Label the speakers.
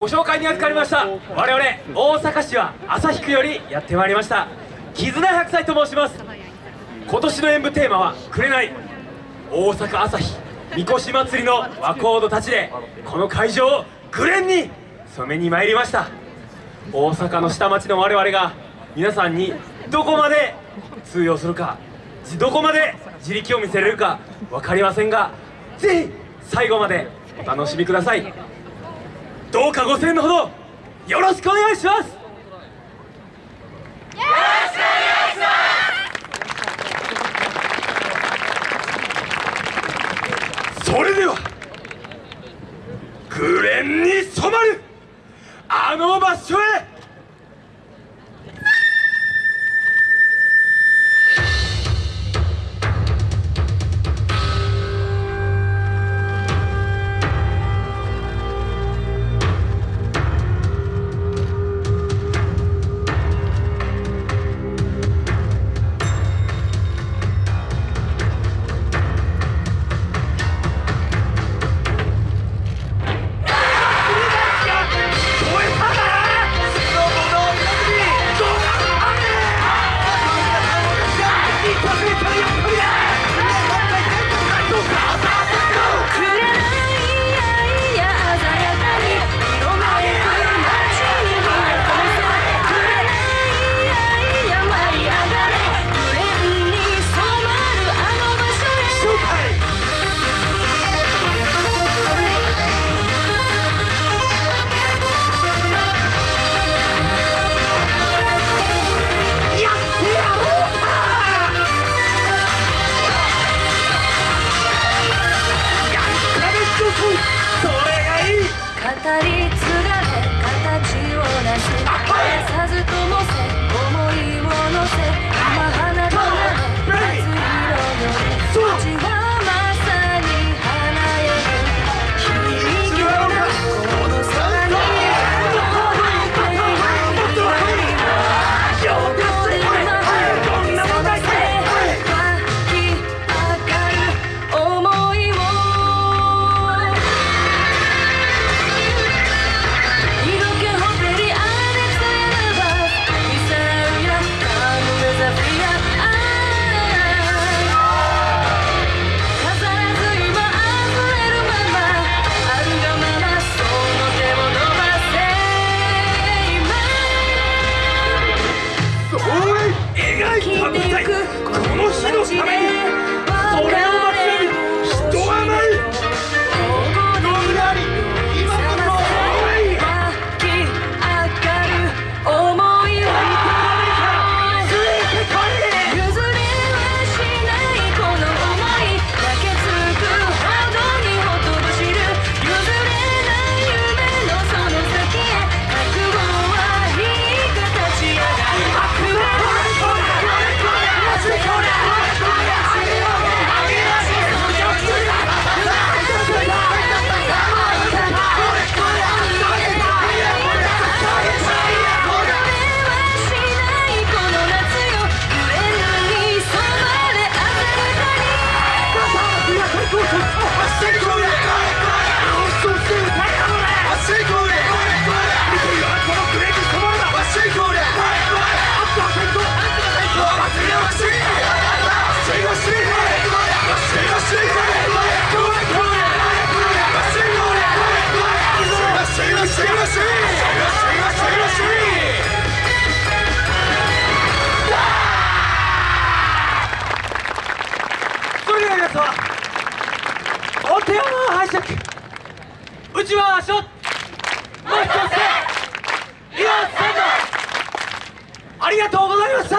Speaker 1: ご紹介に預かりました。我々大阪市は旭区よりやってまいりました。絆100歳と申します。今年の演舞テーマは「紅」大阪朝日みこし祭りの和コードたちでこの会場をグレンに染めに参りました。大阪の下町の我々が皆さんにどこまで通用するかどこまで自力を見せれるか分かりませんがぜひ最後までお楽しみください。どうかご声援のほどよろしくお願いします。よろしくお願いします。それではグレンに染まるあの場所へ
Speaker 2: り継
Speaker 1: しいですしょ打ちましょもう一つで岩瀬さんありがとうございました。